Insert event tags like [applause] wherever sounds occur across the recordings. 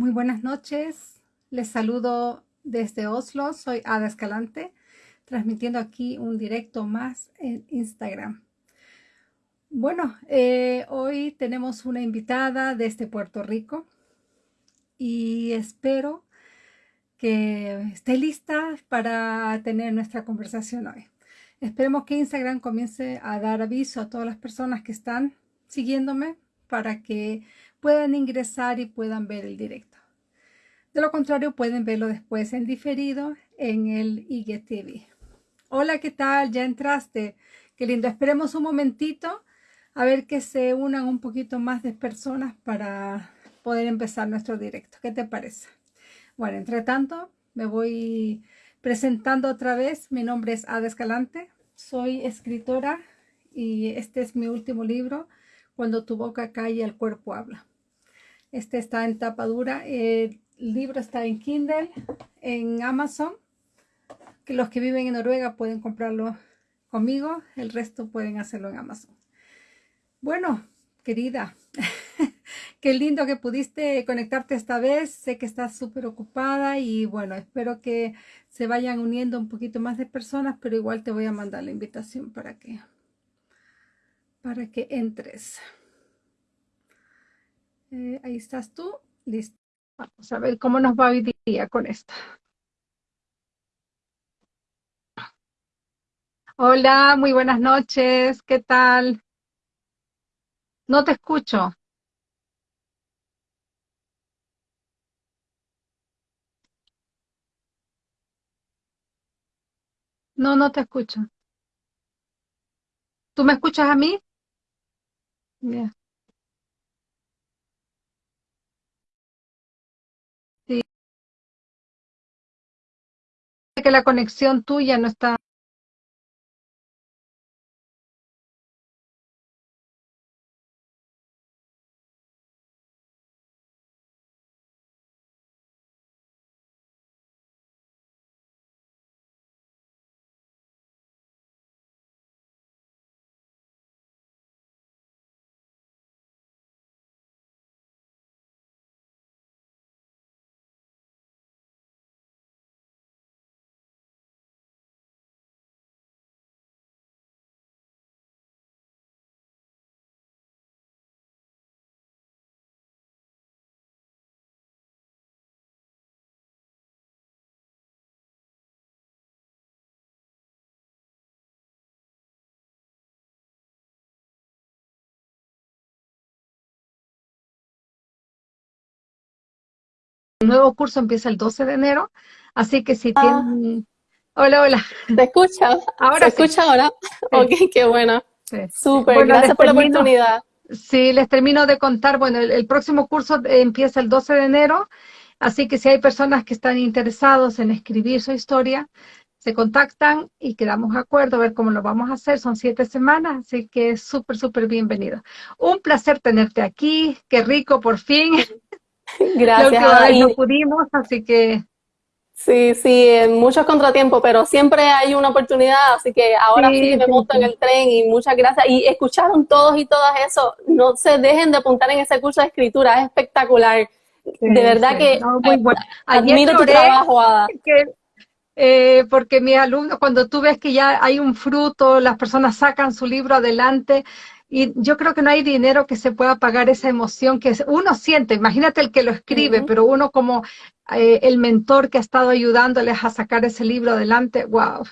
Muy buenas noches. Les saludo desde Oslo. Soy Ada Escalante, transmitiendo aquí un directo más en Instagram. Bueno, eh, hoy tenemos una invitada desde Puerto Rico y espero que esté lista para tener nuestra conversación hoy. Esperemos que Instagram comience a dar aviso a todas las personas que están siguiéndome para que puedan ingresar y puedan ver el directo. De lo contrario, pueden verlo después en diferido en el IGTV. Hola, ¿qué tal? ¿Ya entraste? Qué lindo. Esperemos un momentito a ver que se unan un poquito más de personas para poder empezar nuestro directo. ¿Qué te parece? Bueno, entre tanto, me voy presentando otra vez. Mi nombre es Ada Escalante. Soy escritora y este es mi último libro, Cuando tu boca y el cuerpo habla. Este está en tapa dura. El libro está en Kindle, en Amazon. Que los que viven en Noruega pueden comprarlo conmigo. El resto pueden hacerlo en Amazon. Bueno, querida, [laughs] qué lindo que pudiste conectarte esta vez. Sé que estás súper ocupada y bueno, espero que se vayan uniendo un poquito más de personas, pero igual te voy a mandar la invitación para que, para que entres. Eh, ahí estás tú, listo. Vamos a ver cómo nos va hoy día con esto. Hola, muy buenas noches, ¿qué tal? No te escucho. No, no te escucho. ¿Tú me escuchas a mí? Yeah. Que la conexión tuya no está. El nuevo curso empieza el 12 de enero, así que si Ah, tienen... Hola, hola. ¿te escucha? ¿Se Ahora sí. escucha ahora? Sí, Ok, qué bueno. sí. Súper, Bueno, gracias por la oportunidad. sí, les termino de contar, bueno, el, el próximo curso empieza el 12 de enero, así que si hay personas que están interesados en escribir su historia, se contactan y quedamos de acuerdo a ver cómo lo vamos a hacer. Son siete semanas, así que es súper, súper bienvenido. Un placer tenerte aquí, qué rico por fin. [laughs] [laughs] Gracias, vez no pudimos, así que sí, sí, muchos contratiempos, pero siempre hay una oportunidad, así que ahora sí sí, me sí, monto en el tren y muchas gracias. Y escucharon todos y todas eso, no se dejen de apuntar en ese curso de escritura, es espectacular. De verdad que no, muy eh, bueno. Admiro tu trabajo, Ada. que, eh, porque mis alumnos, cuando tú ves que ya hay un fruto, las personas sacan su libro adelante, y yo creo que no hay dinero que se pueda pagar esa emoción que uno siente. Imagínate el que lo escribe, pero uno como eh, el mentor que ha estado ayudándoles a sacar ese libro adelante, wow.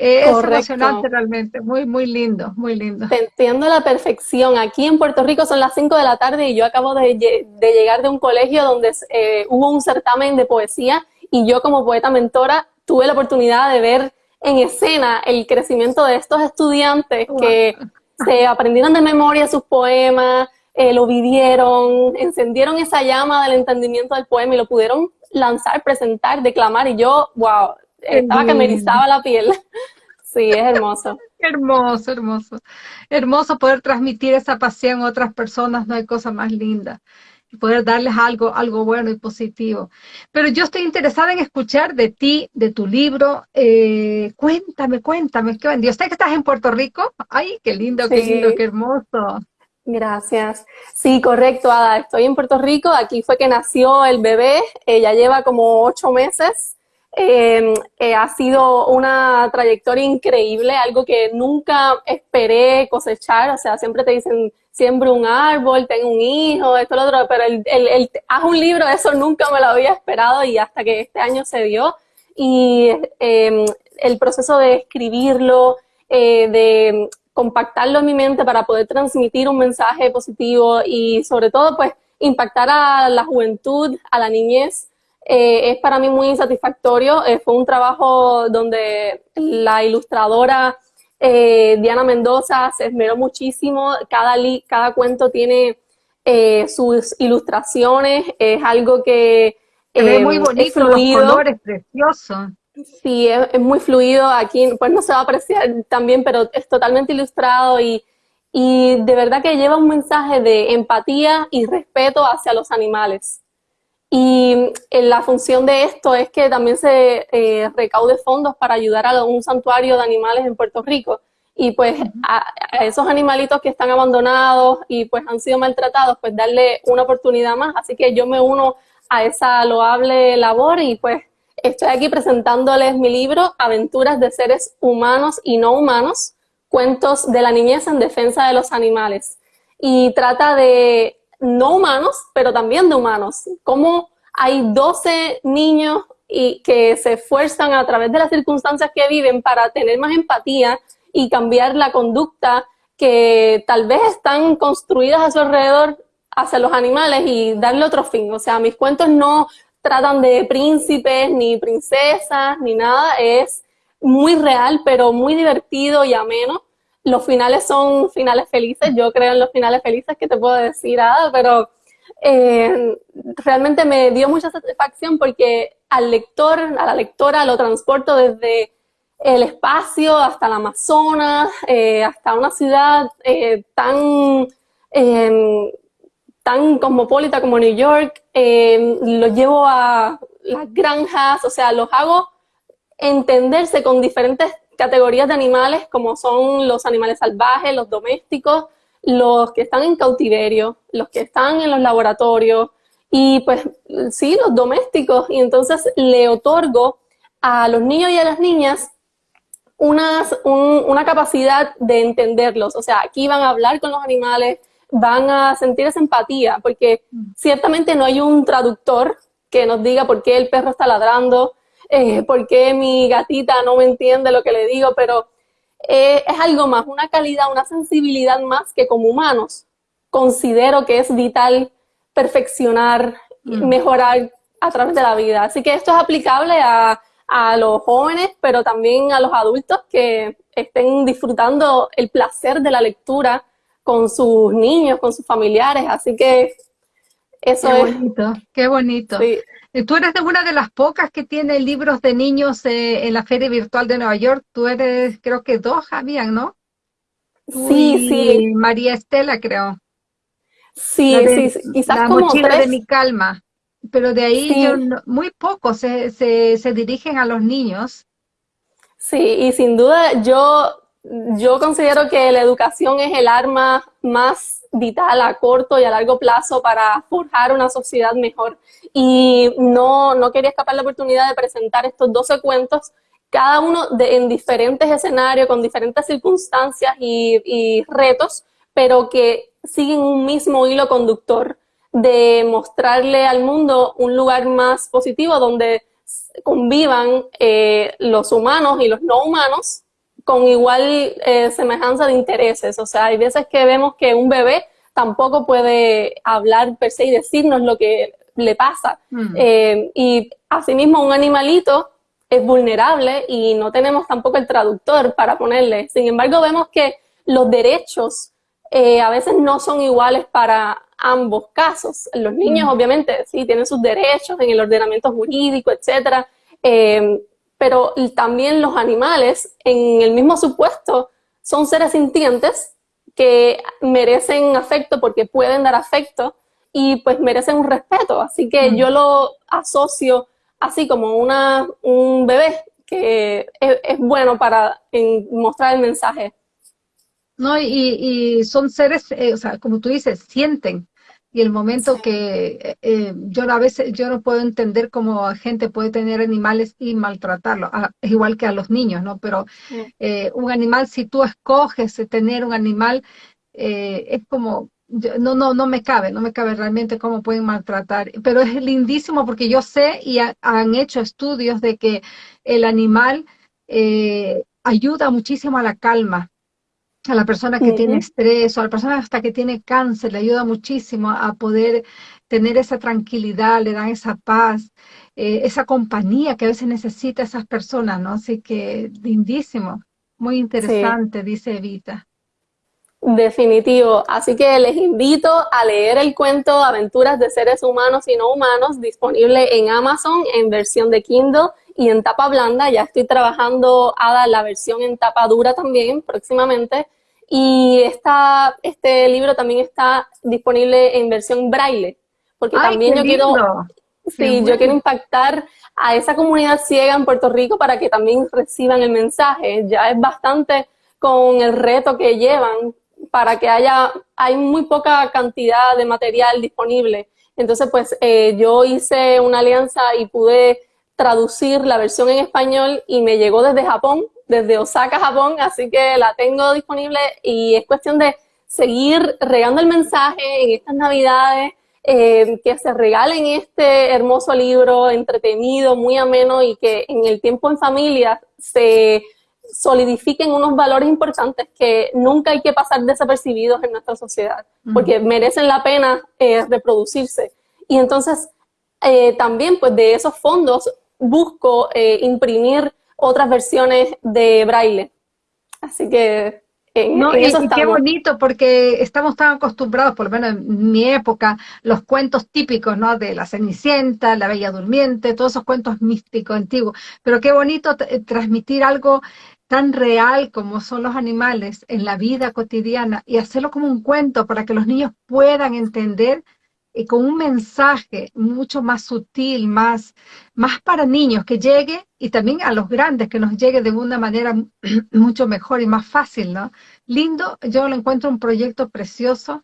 Eh, es emocionante realmente, muy, muy lindo, muy lindo. Te entiendo a la perfección. Aquí en Puerto Rico son las 5 de la tarde y yo acabo de, de llegar de un colegio donde eh, hubo un certamen de poesía y yo como poeta mentora tuve la oportunidad de ver en escena el crecimiento de estos estudiantes Wow. que se aprendieron de memoria sus poemas, eh, lo vivieron, encendieron esa llama del entendimiento del poema y lo pudieron lanzar, presentar, declamar y yo, wow, estaba que me erizaba la piel. [laughs] Sí, es hermoso. Hermoso, hermoso. Hermoso poder transmitir esa pasión a otras personas, no hay cosa más linda. Y poder darles algo, algo bueno y positivo. Pero yo estoy interesada en escuchar de ti, de tu libro. Eh, cuéntame, cuéntame, qué bendigo. Sé que estás en Puerto Rico. Ay, qué lindo, qué lindo, Sí. qué hermoso. Gracias. Sí, correcto, Ada. Estoy en Puerto Rico. Aquí fue que nació el bebé. Ella lleva como ocho meses. Em, eh, ha sido una trayectoria increíble, algo que nunca esperé cosechar. O sea, siempre te dicen, siembra un árbol, ten un hijo, esto, lo otro, pero el, el, haz un libro, eso nunca me lo había esperado y hasta que este año se dio. Y em, el proceso de escribirlo, eh, de compactarlo en mi mente para poder transmitir un mensaje positivo y sobre todo pues impactar a la juventud, a la niñez, eh, es para mí muy satisfactorio. Eh, fue un trabajo donde la ilustradora eh, Diana Mendoza se esmeró muchísimo. Cada, cada cuento tiene sus ilustraciones. Es algo que... es muy bonito, los colores preciosos. Sí, es, muy fluido. Aquí pues no se va a apreciar también, pero es totalmente ilustrado y, y de verdad que lleva un mensaje de empatía y respeto hacia los animales. Y eh, la función de esto es que también se eh, recaude fondos para ayudar a un santuario de animales en Puerto Rico. Y pues a, esos animalitos que están abandonados y pues han sido maltratados, pues darle una oportunidad más. Así que yo me uno a esa loable labor y pues Estoy aquí presentándoles mi libro, Aventuras de seres humanos y no humanos, cuentos de la niñez en defensa de los animales. Y trata de no humanos, pero también de humanos. Cómo hay 12 niños y que se esfuerzan a través de las circunstancias que viven para tener más empatía y cambiar la conducta que tal vez están construidas a su alrededor hacia los animales y darle otro fin. O sea, mis cuentos no tratan de príncipes, ni princesas, ni nada. Es muy real, pero muy divertido y ameno. Los finales son finales felices. Yo creo en los finales felices, que te puedo decir, Ada, pero eh, realmente me dio mucha satisfacción porque al lector, a la lectora, lo transporto desde el espacio hasta el Amazonas, eh, hasta una ciudad eh, tan tan cosmopolita como New York, eh, los llevo a las granjas, o sea, los hago entenderse con diferentes categorías de animales, como son los animales salvajes, los domésticos, los que están en cautiverio, los que están en los laboratorios, y pues sí, los domésticos, y entonces le otorgo a los niños y a las niñas unas, una capacidad de entenderlos, o sea, aquí van a hablar con los animales, van a sentir esa empatía, porque ciertamente no hay un traductor que nos diga por qué el perro está ladrando, eh, por qué mi gatita no me entiende lo que le digo, pero eh, es algo más, una calidad, una sensibilidad más que como humanos considero que es vital perfeccionar, mm. mejorar a través de la vida. Así que esto es aplicable a, a los jóvenes, pero también a los adultos que estén disfrutando el placer de la lectura con sus niños, con sus familiares, así que eso qué bonito, Qué bonito, Tú eres de una de las pocas que tiene libros de niños eh, en la Feria Virtual de Nueva York. Tú eres, creo que dos habían, ¿no? sí, sí. María Estela, creo. Sí, sí, quizás la como mochila de mi calma. Pero de ahí muy pocos se, se, se dirigen a los niños. Sí, y sin duda yo yo considero que la educación es el arma más vital a corto y a largo plazo para forjar una sociedad mejor. Y no, no quería escapar la oportunidad de presentar estos 12 cuentos, cada uno de, en diferentes escenarios, con diferentes circunstancias y, retos, pero que siguen un mismo hilo conductor de mostrarle al mundo un lugar más positivo donde convivan eh, los humanos y los no humanos con igual eh, semejanza de intereses. O sea, hay veces que vemos que un bebé tampoco puede hablar per se y decirnos lo que le pasa. Mm. Eh, y asimismo un animalito es vulnerable y no tenemos tampoco el traductor para ponerle. Sin embargo, vemos que los derechos eh, a veces no son iguales para ambos casos. Los niños, mm. obviamente, sí, tienen sus derechos en el ordenamiento jurídico, etcétera pero también los animales, en el mismo supuesto, son seres sintientes que merecen afecto porque pueden dar afecto y pues merecen un respeto. Así que mm. yo lo asocio así como una, un bebé que es, bueno para mostrar el mensaje. ¿no? Y, son seres, eh, o sea, como tú dices, sienten. Y el momento que eh, eh, yo a veces yo no puedo entender cómo gente puede tener animales y maltratarlos, igual que a los niños, ¿no? Pero un animal, si tú escoges tener un animal, es como no, no, no me cabe, no me cabe realmente cómo pueden maltratar, pero es lindísimo porque yo sé y han hecho estudios de que el animal ayuda muchísimo a la calma, a la persona que tiene estrés o a la persona hasta que tiene cáncer, le ayuda muchísimo a poder tener esa tranquilidad, le dan esa paz, eh, esa compañía que a veces necesita esas personas, ¿no? Así que lindísimo, muy interesante, dice Evita. Definitivo. Así que les invito a leer el cuento Aventuras de seres humanos y no humanos, disponible en Amazon en versión de Kindle y en tapa blanda. Ya estoy trabajando a la versión en tapa dura también próximamente. Y esta, este libro también está disponible en versión braille, porque también yo quiero, sí, yo quiero impactar a esa comunidad ciega en Puerto Rico para que también reciban el mensaje. Ya es bastante con el reto que llevan para que haya, hay muy poca cantidad de material disponible. Entonces, pues eh, yo hice una alianza y pude traducir la versión en español y me llegó desde Japón, desde Osaka, Japón, así que la tengo disponible y es cuestión de seguir regando el mensaje en estas navidades, eh, que se regalen este hermoso libro entretenido, muy ameno y que en el tiempo en familia se solidifiquen unos valores importantes que nunca hay que pasar desapercibidos en nuestra sociedad, porque merecen la pena eh, reproducirse. Y entonces, eh, también pues de esos fondos busco eh, imprimir otras versiones de braille. Así que en, no, y, qué bonito, porque estamos tan acostumbrados, por lo menos en mi época, los cuentos típicos, ¿no? De la Cenicienta, la Bella Durmiente, todos esos cuentos místicos antiguos. Pero qué bonito eh, transmitir algo tan real como son los animales en la vida cotidiana y hacerlo como un cuento para que los niños puedan entender y con un mensaje mucho más sutil, más, más para niños, que llegue y también a los grandes, que nos llegue de una manera [clears throat] mucho mejor y más fácil, ¿no? Lindo, yo lo encuentro un proyecto precioso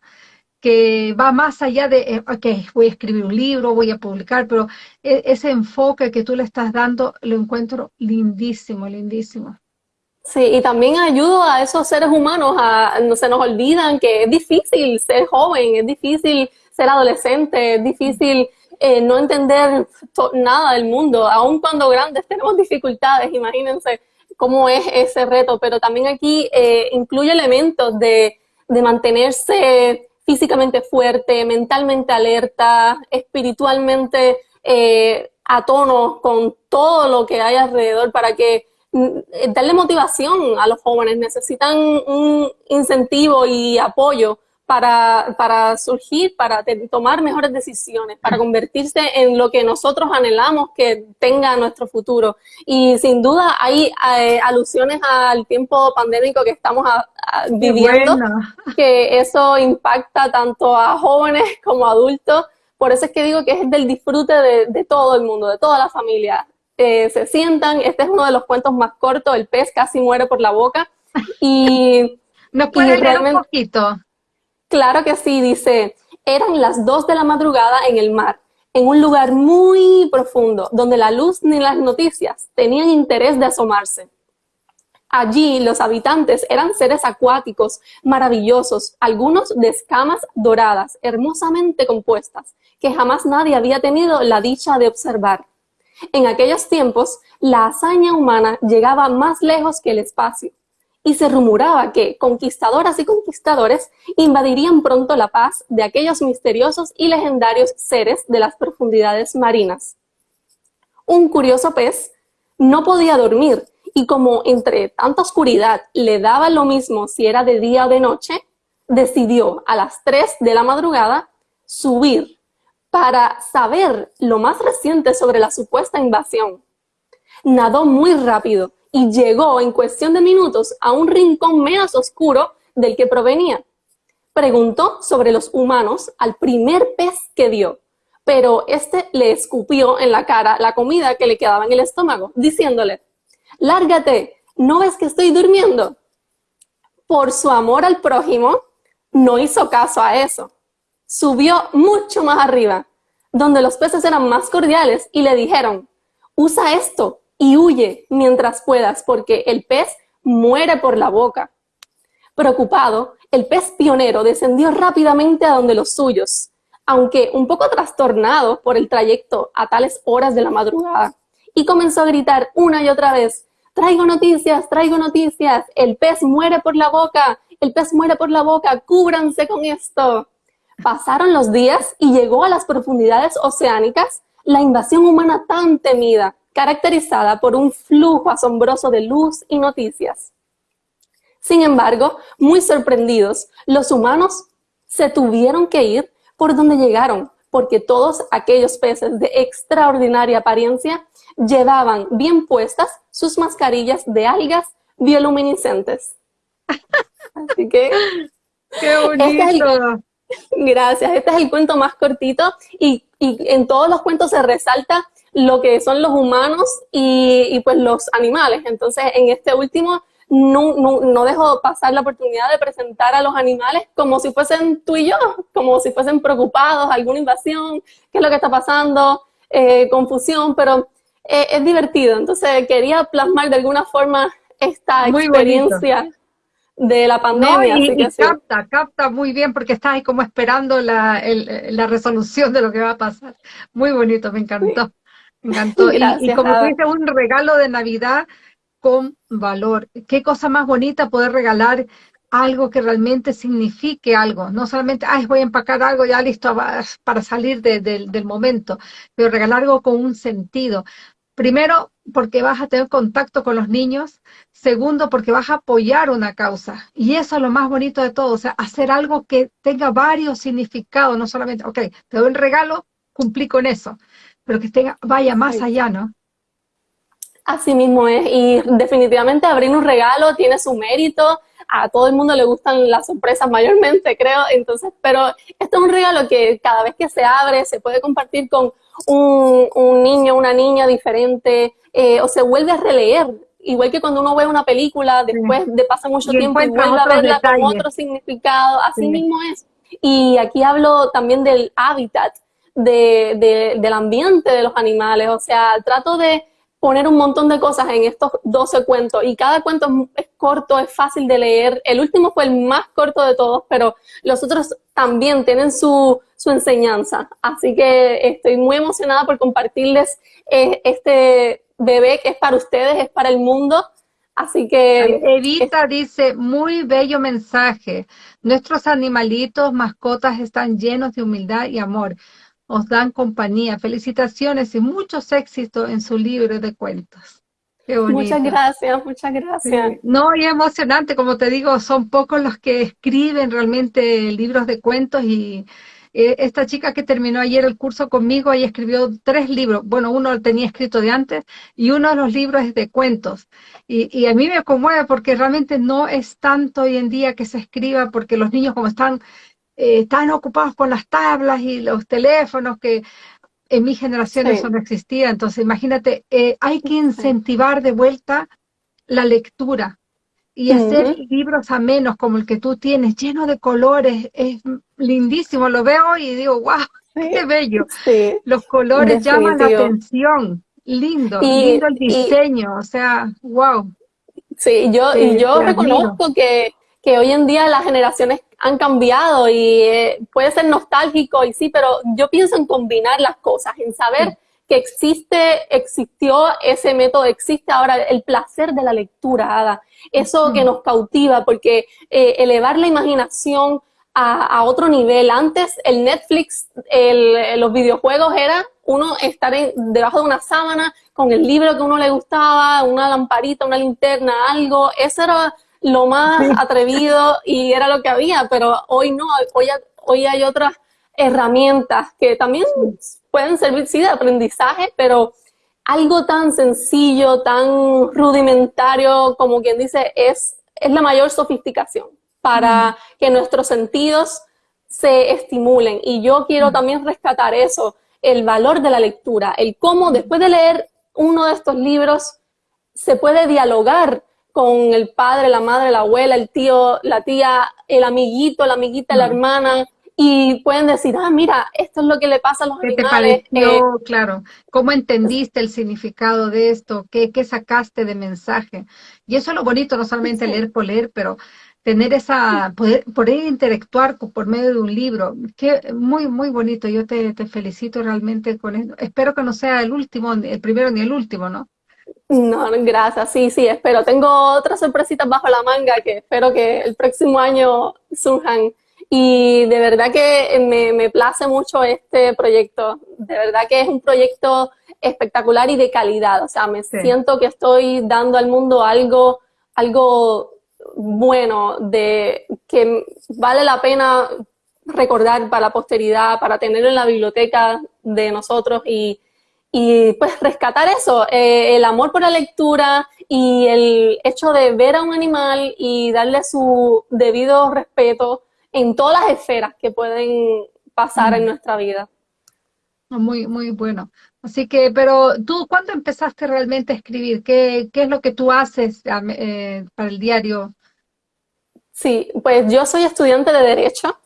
que va más allá de, eh, ok, voy a escribir un libro, voy a publicar, pero e, ese enfoque que tú le estás dando lo encuentro lindísimo, lindísimo. Sí, y también ayudo a esos seres humanos a, no se nos olvidan que es difícil ser joven, es difícil ser adolescente, es difícil eh, no entender nada del mundo, aun cuando grandes tenemos dificultades, imagínense cómo es ese reto, pero también aquí eh, incluye elementos de, de mantenerse físicamente fuerte, mentalmente alerta, espiritualmente eh, a tono con todo lo que hay alrededor para que darle motivación a los jóvenes, necesitan un incentivo y apoyo para, para surgir, para tomar mejores decisiones, para convertirse en lo que nosotros anhelamos que tenga nuestro futuro. Y sin duda hay eh, alusiones al tiempo pandémico que estamos viviendo, [laughs] que eso impacta tanto a jóvenes [laughs] como a adultos. Por eso es que digo que es del disfrute de, todo el mundo, de toda la familia. Eh, se sientan, este es uno de los cuentos más cortos, el pez casi muere por la boca. Y, [laughs] ¿Nos puede leer un poquito? Claro que sí, dice, eran las dos de la madrugada en el mar, en un lugar muy profundo, donde la luz ni las noticias tenían interés de asomarse. Allí los habitantes eran seres acuáticos, maravillosos, algunos de escamas doradas, hermosamente compuestas, que jamás nadie había tenido la dicha de observar. En aquellos tiempos, la hazaña humana llegaba más lejos que el espacio y se rumoraba que conquistadoras y conquistadores invadirían pronto la paz de aquellos misteriosos y legendarios seres de las profundidades marinas. Un curioso pez no podía dormir y como entre tanta oscuridad le daba lo mismo si era de día o de noche, decidió a las 3 de la madrugada subir para saber lo más reciente sobre la supuesta invasión. Nadó muy rápido y llegó en cuestión de minutos a un rincón menos oscuro del que provenía. Preguntó sobre los humanos al primer pez que vio, pero este le escupió en la cara la comida que le quedaba en el estómago, diciéndole, lárgate, ¿no ves que estoy durmiendo? por su amor al prójimo, no hizo caso a eso. Subió mucho más arriba, donde los peces eran más cordiales y le dijeron, usa esto y huye mientras puedas, porque el pez muere por la boca. Preocupado, el pez pionero descendió rápidamente a donde los suyos, aunque un poco trastornado por el trayecto a tales horas de la madrugada, y comenzó a gritar una y otra vez, traigo noticias, traigo noticias, el pez muere por la boca, el pez muere por la boca, cúbranse con esto. Pasaron los días y llegó a las profundidades oceánicas la invasión humana tan temida, caracterizada por un flujo asombroso de luz y noticias. Sin embargo, muy sorprendidos, los humanos se tuvieron que ir por donde llegaron, porque todos aquellos peces de extraordinaria apariencia llevaban bien puestas sus mascarillas de algas bioluminiscentes. [laughs] Así que... ¡Qué este bonito! Gracias, este es el cuento más cortito y, en todos los cuentos se resalta lo que son los humanos y, y pues los animales. Entonces, en este último no, no, no, dejo pasar la oportunidad de presentar a los animales como si fuesen tú y yo, como si fuesen preocupados, alguna invasión, qué es lo que está pasando, eh, confusión, pero eh, es divertido. Entonces quería plasmar de alguna forma esta experiencia de la pandemia. y, capta, capta muy bien porque estás ahí como esperando la, la, resolución de lo que va a pasar. Muy bonito, me encantó. Me encantó. [laughs] y, como tú dices, un regalo de Navidad con valor. Qué cosa más bonita poder regalar algo que realmente signifique algo, no solamente, ay, voy a empacar algo ya listo para salir del momento, pero regalar algo con un sentido. Primero, porque vas a tener contacto con los niños. Segundo, porque vas a apoyar una causa. Y eso es lo más bonito de todo, o sea, hacer algo que tenga varios significados, no solamente, ok, te doy el regalo, cumplí con eso, pero que tenga, vaya más allá, ¿no? Así mismo es, y definitivamente abrir un regalo tiene su mérito, a todo el mundo le gustan las sorpresas mayormente, creo, entonces, pero esto es un regalo que cada vez que se abre se puede compartir con un, un niño, una niña diferente, eh, o se vuelve a releer, igual que cuando uno ve una película, después de pasa mucho tiempo y vuelve a verla con otro significado, así mismo es. Y aquí hablo también del hábitat, de, de, del ambiente de los animales, o sea, trato de poner un montón de cosas en estos 12 cuentos y cada cuento es, corto, es fácil de leer. El último fue el más corto de todos, pero los otros también tienen su, su enseñanza. Así que estoy muy emocionada por compartirles eh, este bebé que es para ustedes, es para el mundo. Así que... Evita dice, muy bello mensaje. Nuestros animalitos, mascotas están llenos de humildad y amor os dan compañía. Felicitaciones y muchos éxitos en su libro de cuentos. Qué muchas gracias, muchas gracias. No, y emocionante, como te digo, son pocos los que escriben realmente libros de cuentos y eh, esta chica que terminó ayer el curso conmigo, ella escribió tres libros, bueno, uno lo tenía escrito de antes y uno de los libros es de cuentos. Y, y a mí me conmueve porque realmente no es tanto hoy en día que se escriba porque los niños como están eh, están ocupados con las tablas y los teléfonos que en mi generación eso no existía. Entonces, imagínate, eh, hay que incentivar de vuelta la lectura y hacer libros a menos como el que tú tienes, lleno de colores, es lindísimo, lo veo y digo, wow, qué bello. Los colores llaman la atención, lindo, lindo el diseño, o sea, wow. Sí, yo, y yo reconozco que, que hoy en día las generaciones han cambiado y eh, puede ser nostálgico y sí, pero yo pienso en combinar las cosas, en saber que existe, existió ese método, existe ahora el placer de la lectura, Ada. Eso que nos cautiva, porque eh, elevar la imaginación a, otro nivel. Antes el Netflix, el, los videojuegos era uno estar debajo de una sábana con el libro que uno le gustaba, una lamparita, una linterna, algo. Eso era lo más atrevido y era lo que había, pero hoy no, hoy, hoy hay otras herramientas que también pueden servir, sí, de aprendizaje, pero algo tan sencillo, tan rudimentario, como quien dice, es, es la mayor sofisticación para que nuestros sentidos se estimulen. Y yo quiero también rescatar eso, el valor de la lectura, el cómo después de leer uno de estos libros se puede dialogar con el padre, la madre, la abuela, el tío, la tía, el amiguito, la amiguita, la hermana, y pueden decir, ah, mira, esto es lo que le pasa a los ¿Qué animales. te pareció, claro? ¿Cómo entendiste el significado de esto? ¿Qué, ¿Qué, sacaste de mensaje? Y eso es lo bonito, no solamente leer por leer, pero tener esa, poder, poder interactuar por medio de un libro, que muy, muy bonito. Yo te, te felicito realmente con esto. Espero que no sea el último, el primero ni el último, ¿no? No, gracias. Sí, sí, espero. Tengo otras sorpresitas bajo la manga que espero que el próximo año surjan. Y de verdad que me, me place mucho este proyecto. De verdad que es un proyecto espectacular y de calidad. O sea, me siento que estoy dando al mundo algo, algo bueno, de que vale la pena recordar para la posteridad, para tenerlo en la biblioteca de nosotros y, y pues rescatar eso, eh, el amor por la lectura y el hecho de ver a un animal y darle su debido respeto en todas las esferas que pueden pasar en nuestra vida. Muy, muy bueno. Así que, pero tú, ¿cuándo empezaste realmente a escribir? ¿Qué, qué es lo que tú haces eh, para el diario? Sí, pues yo soy estudiante de Derecho,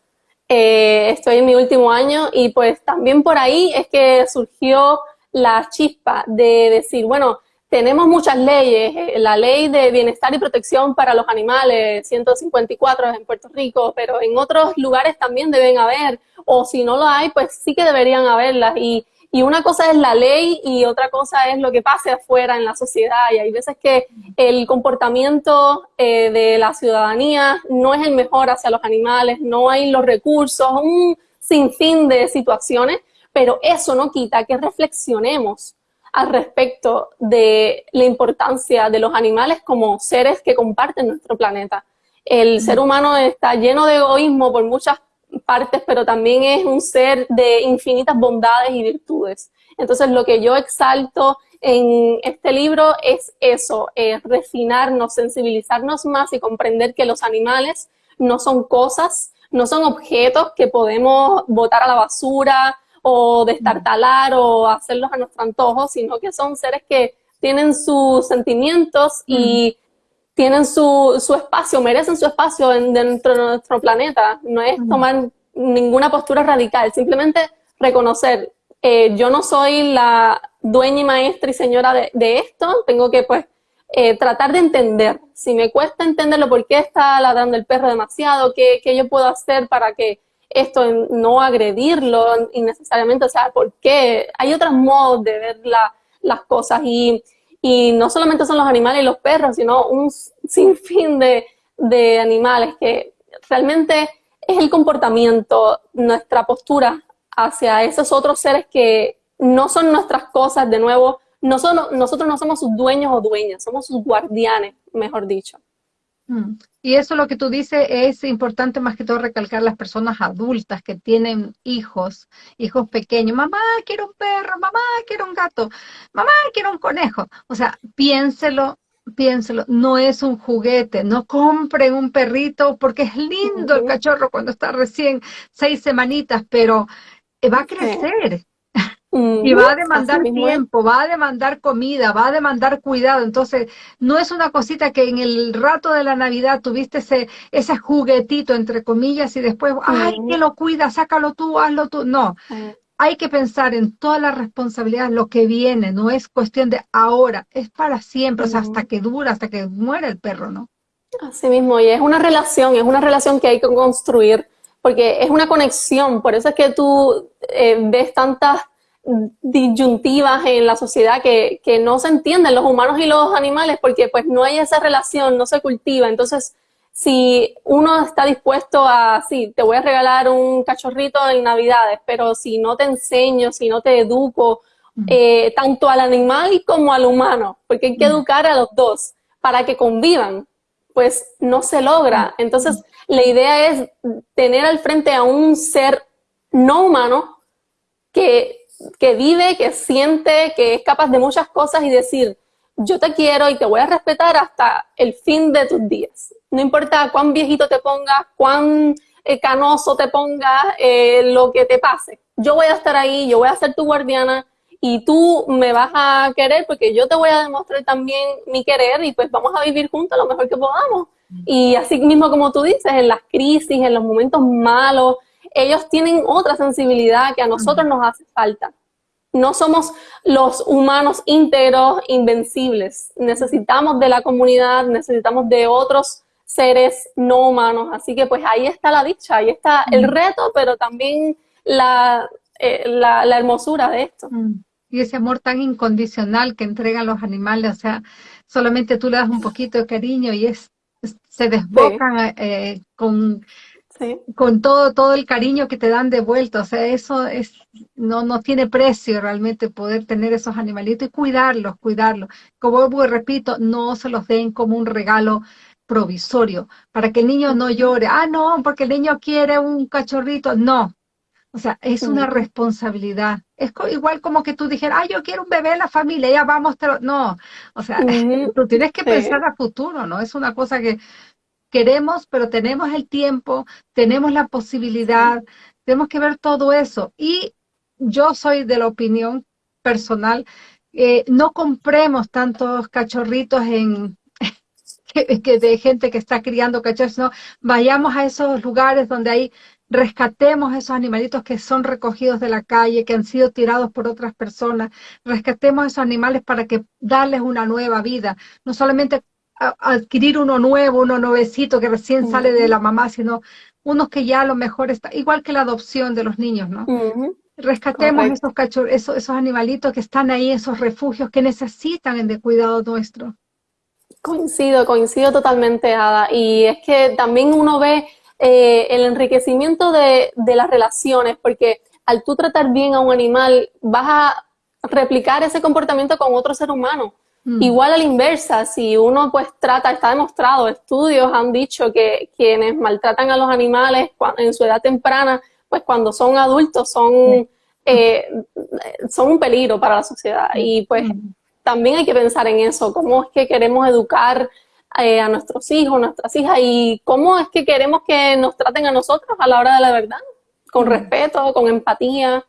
eh, estoy en mi último año y pues también por ahí es que surgió la chispa de decir, bueno, tenemos muchas leyes, eh, la ley de bienestar y protección para los animales, 154 en Puerto Rico, pero en otros lugares también deben haber, o si no lo hay, pues sí que deberían haberlas. Y, y una cosa es la ley y otra cosa es lo que pase afuera en la sociedad. Y hay veces que el comportamiento eh, de la ciudadanía no es el mejor hacia los animales, no hay los recursos, un sinfín de situaciones pero eso no quita que reflexionemos al respecto de la importancia de los animales como seres que comparten nuestro planeta. El ser humano está lleno de egoísmo por muchas partes, pero también es un ser de infinitas bondades y virtudes. Entonces, lo que yo exalto en este libro es eso, es refinarnos, sensibilizarnos más y comprender que los animales no son cosas, no son objetos que podemos botar a la basura o destartalar o hacerlos a nuestro antojo, sino que son seres que tienen sus sentimientos y tienen su, su, espacio, merecen su espacio dentro de nuestro planeta. No es tomar ninguna postura radical, simplemente reconocer, eh, yo no soy la dueña y maestra y señora de, de esto, tengo que pues eh, tratar de entender. Si me cuesta entenderlo, por qué está ladrando el perro demasiado, qué, qué yo puedo hacer para que esto, no agredirlo innecesariamente, o sea, porque hay otros modos de ver las cosas y, y, no solamente son los animales y los perros, sino un sinfín de, de animales que realmente es el comportamiento, nuestra postura hacia esos otros seres que no son nuestras cosas, de nuevo, no son, nosotros no somos sus dueños o dueñas, somos sus guardianes, mejor dicho. Mm. Y eso lo que tú dices es importante más que todo recalcar las personas adultas que tienen hijos, hijos pequeños. Mamá, quiero un perro, mamá, quiero un gato, mamá, quiero un conejo. O sea, piénselo, piénselo, no es un juguete, no compren un perrito porque es lindo el cachorro cuando está recién seis semanitas, pero va a crecer y va a demandar tiempo, va a demandar comida, va a demandar cuidado. Entonces, no es una cosita que en el rato de la Navidad tuviste ese, ese juguetito, entre comillas, y después, ay, que lo cuida, sácalo tú, hazlo tú. No, hay que pensar en toda la responsabilidad, lo que viene, no es cuestión de ahora, es para siempre, o sea, hasta que dura, hasta que muere el perro, ¿no? Así mismo, y es una relación, es una relación que hay que construir, porque es una conexión, por eso es que tú eh, ves tantas disyuntivas en la sociedad que, que, no se entienden los humanos y los animales porque pues no hay esa relación, no se cultiva. Entonces, si uno está dispuesto a, sí, te voy a regalar un cachorrito en Navidades, pero si no te enseño, si no te educo, eh, tanto al animal como al humano, porque hay que educar a los dos para que convivan, pues no se logra. Entonces, la idea es tener al frente a un ser no humano que que vive, que siente, que es capaz de muchas cosas y decir, yo te quiero y te voy a respetar hasta el fin de tus días. No importa cuán viejito te pongas, cuán eh, canoso te pongas, eh, lo que te pase. Yo voy a estar ahí, yo voy a ser tu guardiana y tú me vas a querer porque yo te voy a demostrar también mi querer y pues vamos a vivir juntos lo mejor que podamos. Y así mismo como tú dices, en las crisis, en los momentos malos, ellos tienen otra sensibilidad que a nosotros nos hace falta. No somos los humanos íntegros, invencibles. Necesitamos de la comunidad, necesitamos de otros seres no humanos. Así que pues ahí está la dicha, ahí está el reto, pero también la, eh, la, hermosura de esto. Y ese amor tan incondicional que entregan los animales, o sea, solamente tú le das un poquito de cariño y es se desbocan eh, con, con todo, todo el cariño que te dan de vuelta. O sea, eso es, no, no tiene precio realmente poder tener esos animalitos y cuidarlos, cuidarlos. Como repito, no se los den como un regalo provisorio, para que el niño no llore, ah, no, porque el niño quiere un cachorrito, no, o sea, es una responsabilidad. Es igual como que tú dijeras, ah, yo quiero un bebé en la familia, ya vamos, no. O sea, [laughs] tú tienes que pensar a futuro, ¿no? Es una cosa que queremos, pero tenemos el tiempo, tenemos la posibilidad, tenemos que ver todo eso. Y yo soy de la opinión personal, eh, no compremos tantos cachorritos en, [laughs] que, de gente que está criando cachorros, no, vayamos a esos lugares donde hay rescatemos esos animalitos que son recogidos de la calle, que han sido tirados por otras personas, rescatemos esos animales para que darles una nueva vida, no solamente adquirir uno nuevo, uno nuevecito que recién sale de la mamá, sino unos que ya a lo mejor está, igual que la adopción de los niños, ¿no? Rescatemos esos cachorros, esos, esos animalitos que están ahí, esos refugios que necesitan de cuidado nuestro. Coincido, coincido totalmente, Ada. Y es que también uno ve eh, el enriquecimiento de, las relaciones, porque al tú tratar bien a un animal, vas a replicar ese comportamiento con otro ser humano. Mm. Igual a la inversa, si uno pues trata, está demostrado, estudios han dicho que quienes maltratan a los animales en su edad temprana, pues cuando son adultos son, eh, son un peligro para la sociedad. Y pues mm. también hay que pensar en eso, cómo es que queremos educar eh, a nuestros hijos, nuestras hijas, y cómo es que queremos que nos traten a nosotros a la hora de la verdad, con respeto, con empatía.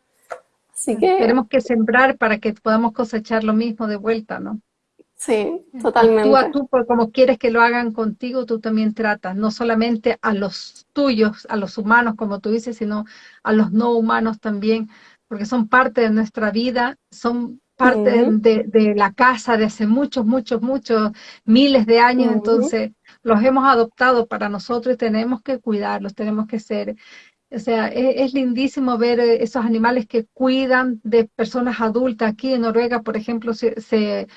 Así que... Tenemos que sembrar para que podamos cosechar lo mismo de vuelta, ¿no? Sí, totalmente. Tú a tú, como quieres que lo hagan contigo, tú también tratas, no solamente a los tuyos, a los humanos, como tú dices, sino a los no humanos también, porque son parte de nuestra vida, son parte de, la casa de hace muchos, muchos, muchos, miles de años, entonces los hemos adoptado para nosotros y tenemos que cuidarlos, tenemos que ser, o sea, e, es, lindísimo ver eh, esos animales que cuidan de personas adultas. Aquí en Noruega, por ejemplo, se, se,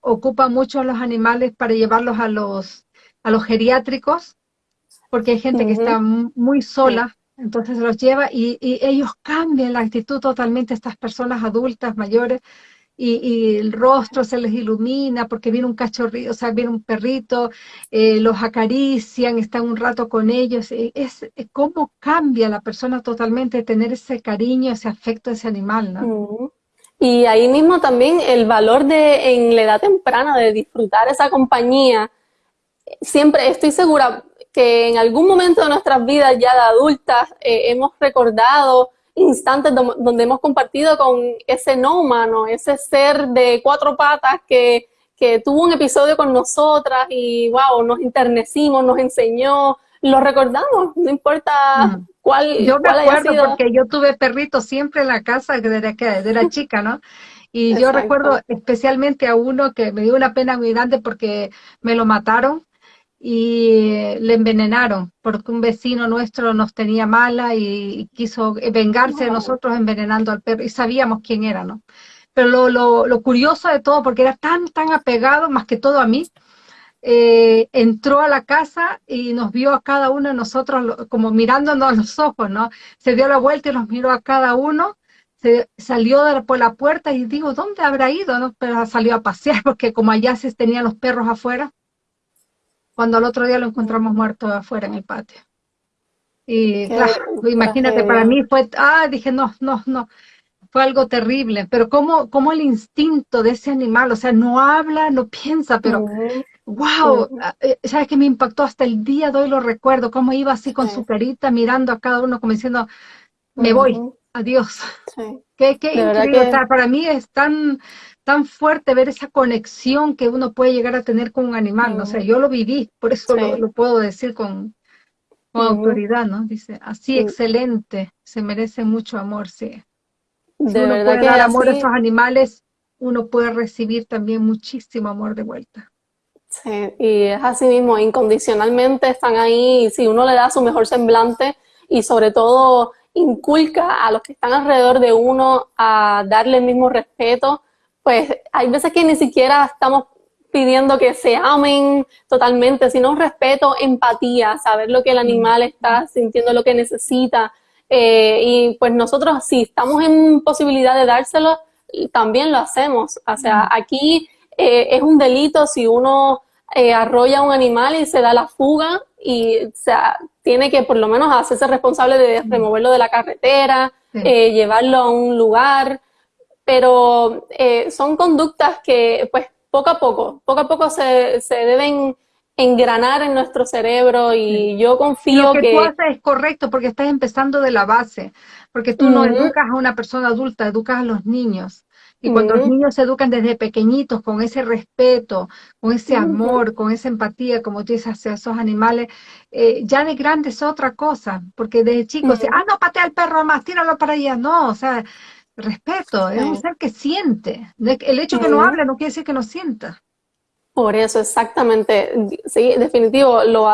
ocupan mucho los animales para llevarlos a los, a los geriátricos, porque hay gente que está muy sola entonces los lleva y, ellos cambian la actitud totalmente, estas personas adultas, mayores, y, el rostro se les ilumina porque viene un cachorrito, o sea, viene un perrito, eh, los acarician, están un rato con ellos. Es, es cómo cambia la persona totalmente tener ese cariño, ese afecto a ese animal, ¿no? Y ahí mismo también el valor de en la edad temprana de disfrutar esa compañía. Siempre estoy segura, que en algún momento de nuestras vidas ya de adultas eh, hemos recordado instantes donde hemos compartido con ese no humano, ese ser de cuatro patas que, que tuvo un episodio con nosotras y wow, nos internecimos, nos enseñó, lo recordamos, no importa mm. cuál. Yo me acuerdo porque yo tuve perritos siempre en la casa desde que era [laughs] chica, ¿no? Y yo recuerdo especialmente a uno que me dio una pena muy grande porque me lo mataron y le envenenaron porque un vecino nuestro nos tenía mala y quiso vengarse de nosotros envenenando al perro y sabíamos quién era, ¿no? Pero lo, lo, curioso de todo, porque era tan, tan apegado, más que todo a mí, eh, entró a la casa y nos vio a cada uno de nosotros como mirándonos a los ojos, ¿no? Se dio la vuelta y nos miró a cada uno, se salió por la puerta y digo, ¿dónde habrá ido? ¿no? Pero salió a pasear [laughs] porque como allá se tenían los perros afuera, cuando al otro día lo encontramos muerto afuera en el patio. Y claro, imagínate, para mí fue, ah, dije, no, no, no, fue algo terrible, pero como, como el instinto de ese animal, o sea, no habla, no piensa, pero, wow, ah, eh, sabes que me impactó hasta el día de hoy, lo recuerdo, cómo iba así con su carita mirando a cada uno como diciendo, me voy, adiós. Sí. [laughs] Qué, qué increíble. para mí es tan, tan fuerte ver esa conexión que uno puede llegar a tener con un animal. O sea, yo lo viví, por eso lo, puedo decir con, con autoridad, ¿no? Dice, así excelente, se merece mucho amor, sí. Si uno puede dar amor a esos animales, uno puede recibir también muchísimo amor de vuelta. Sí, y es así mismo, incondicionalmente están ahí, si uno le da su mejor semblante y sobre todo inculca a los que están alrededor de uno a darle el mismo respeto, pues hay veces que ni siquiera estamos pidiendo que se amen totalmente, sino un respeto, empatía, saber lo que el animal está sintiendo, lo que necesita. Eh, y pues nosotros, si estamos en posibilidad de dárselo, también lo hacemos. O sea, aquí eh, es un delito si uno eh, arrolla a un animal y se da la fuga y o sea, tiene que por lo menos hacerse responsable de removerlo de la carretera, llevarlo a un lugar, pero son conductas que pues poco a poco, poco a poco se, se deben engranar en nuestro cerebro y yo confío que... Lo que tú haces es correcto porque estás empezando de la base, porque tú no educas a una persona adulta, educas a los niños. Y cuando los niños se educan desde pequeñitos con ese respeto, con ese amor, con esa empatía, como tú dices, hacia esos animales, eh, ya de grande es otra cosa, porque desde chicos, ah, no, patea al perro más, tíralo para allá, no, o sea, respeto, es un ser que siente. El hecho de que no hable no quiere decir que no sienta. Por eso, exactamente. Sí, definitivo. Lo,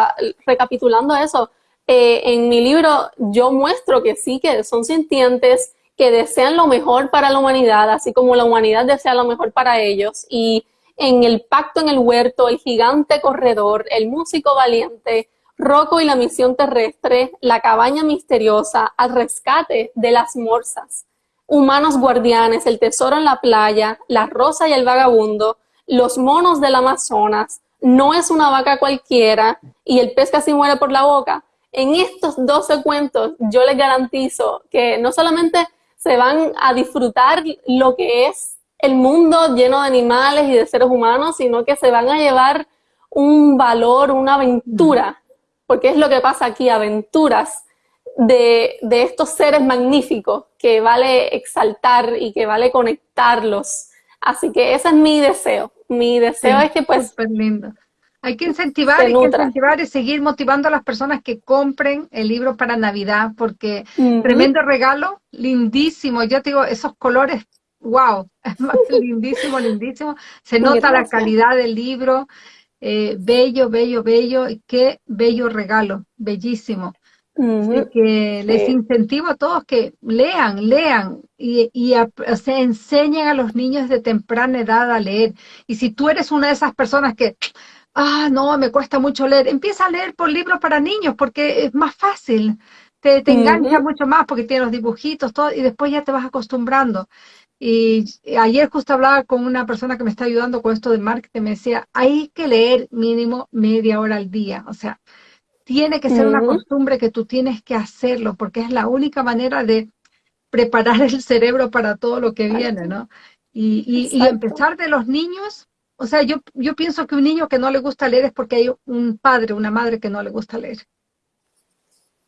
recapitulando eso, eh, en mi libro yo muestro que sí, que son sintientes, que desean lo mejor para la humanidad, así como la humanidad desea lo mejor para ellos. Y en el pacto en el huerto, el gigante corredor, el músico valiente, Rocco y la misión terrestre, la cabaña misteriosa, al rescate de las morsas humanos guardianes, el tesoro en la playa, la rosa y el vagabundo, los monos del Amazonas, no es una vaca cualquiera y el pez casi muere por la boca. En estos 12 cuentos yo les garantizo que no solamente se van a disfrutar lo que es el mundo lleno de animales y de seres humanos, sino que se van a llevar un valor, una aventura, porque es lo que pasa aquí, aventuras de, estos seres magníficos que vale exaltar y que vale conectarlos. Así que ese es mi deseo. Mi deseo es que pues... lindo. Hay que incentivar, hay que incentivar y seguir motivando a las personas que compren el libro para Navidad, porque tremendo regalo, lindísimo. Yo te digo, esos colores, wow, [laughs] lindísimo, lindísimo. Se nota la calidad del libro, eh, bello, bello, bello, y qué bello regalo, bellísimo que les incentivo a todos que lean, lean y, se enseñen a los niños de temprana edad a leer. Y si tú eres una de esas personas que, ah, no, me cuesta mucho leer, empieza a leer por libros para niños porque es más fácil. Te, te engancha mucho más porque tiene los dibujitos, todo, y después ya te vas acostumbrando. Y ayer justo hablaba con una persona que me está ayudando con esto de marketing, me decía, hay que leer mínimo media hora al día. O sea, tiene que ser una costumbre que tú tienes que hacerlo, porque es la única manera de preparar el cerebro para todo lo que viene, ¿no? Y, y, empezar de los niños, o sea, yo, yo pienso que un niño que no le gusta leer es porque hay un padre, una madre que no le gusta leer.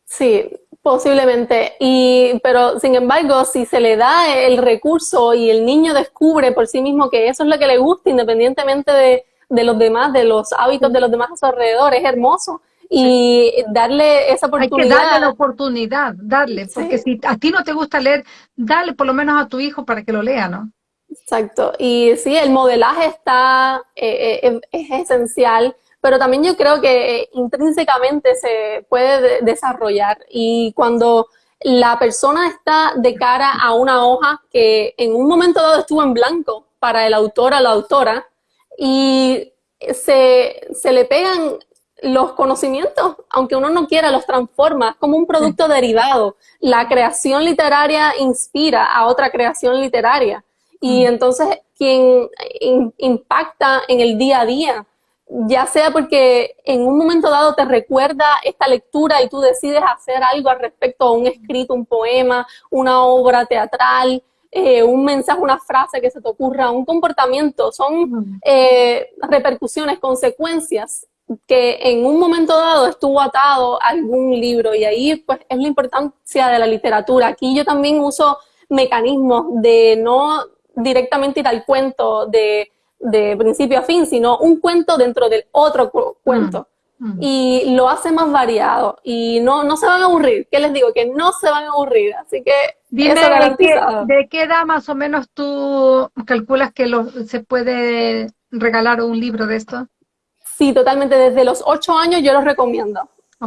Sí, posiblemente. Y, pero sin embargo, si se le da el recurso y el niño descubre por sí mismo que eso es lo que le gusta, independientemente de, de los demás, de los hábitos de los demás a su alrededor, es hermoso y darle esa oportunidad. Hay que darle la oportunidad, darle, porque si a ti no te gusta leer, dale por lo menos a tu hijo para que lo lea, ¿no? Exacto, y sí, el modelaje está, eh, eh, es esencial, pero también yo creo que intrínsecamente se puede desarrollar y cuando la persona está de cara a una hoja que en un momento dado estuvo en blanco para el autor o la autora y se, se le pegan los conocimientos, aunque uno no quiera, los transforma como un producto derivado. La creación literaria inspira a otra creación literaria. Y entonces quien impacta en el día a día, ya sea porque en un momento dado te recuerda esta lectura y tú decides hacer algo al respecto, un escrito, un poema, una obra teatral, eh, un mensaje, una frase que se te ocurra, un comportamiento, son eh, repercusiones, consecuencias que en un momento dado estuvo atado a algún libro. Y ahí pues es la importancia de la literatura. Aquí yo también uso mecanismos de no directamente ir al cuento de, principio a fin, sino un cuento dentro del otro cuento. Mm, mm. Y lo hace más variado y no, no se van a aburrir. ¿Qué les digo? Que no se van a aburrir. Así que Dime, ¿de qué, edad más o menos tú calculas que lo, se puede regalar un libro de esto? Sí, totalmente. Desde los ocho años yo lo recomiendo.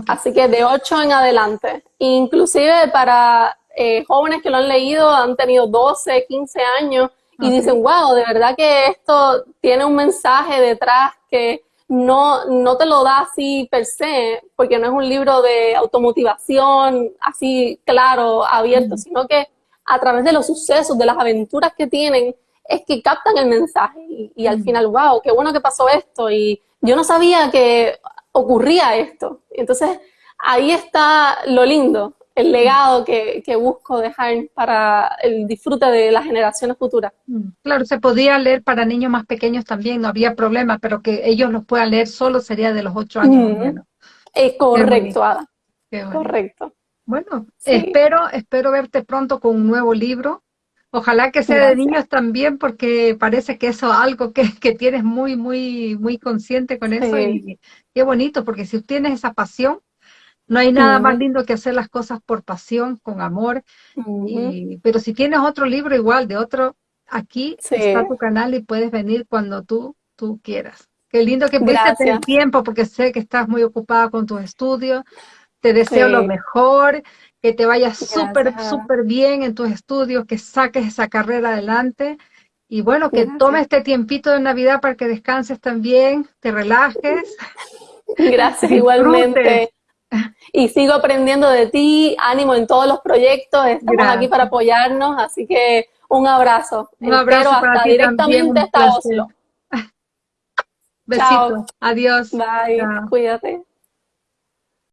Así que de ocho en adelante. Inclusive para eh, jóvenes que lo han leído, han tenido 12, 15 años y dicen, wow, de verdad que esto tiene un mensaje detrás que no, no te lo da así per se, porque no es un libro de automotivación así claro, abierto, sino que a través de los sucesos, de las aventuras que tienen, es que captan el mensaje y, y al final, wow, qué bueno que pasó esto y yo no sabía que ocurría esto. Entonces, ahí está lo lindo, el legado que, busco dejar para el disfrute de las generaciones futuras. Mm, claro, se podía leer para niños más pequeños también, no había problema, pero que ellos los puedan leer solo sería de los ocho años. Es correcto, Ada. Correcto. Bueno, espero, espero verte pronto con un nuevo libro. Ojalá que sea de niños también, porque parece que eso es algo que, tienes muy, muy, muy consciente con eso. Y qué bonito, porque si tienes esa pasión, no hay nada más lindo que hacer las cosas por pasión, con amor. pero si tienes otro libro igual, de otro, aquí está tu canal y puedes venir cuando tú, tú quieras. Qué lindo que pudiste el tiempo, porque sé que estás muy ocupada con tus estudios. Te deseo lo mejor que te vayas súper, súper bien en tus estudios, que saques esa carrera adelante. Y bueno, que tomes este tiempito de Navidad para que descanses también, te relajes. Gracias, [laughs] igualmente. Y sigo aprendiendo de ti, ánimo en todos los proyectos, estamos aquí para apoyarnos, así que un abrazo. Un abrazo hasta directamente hasta Oslo. [laughs] Besitos. Adiós. Bye. Cuídate.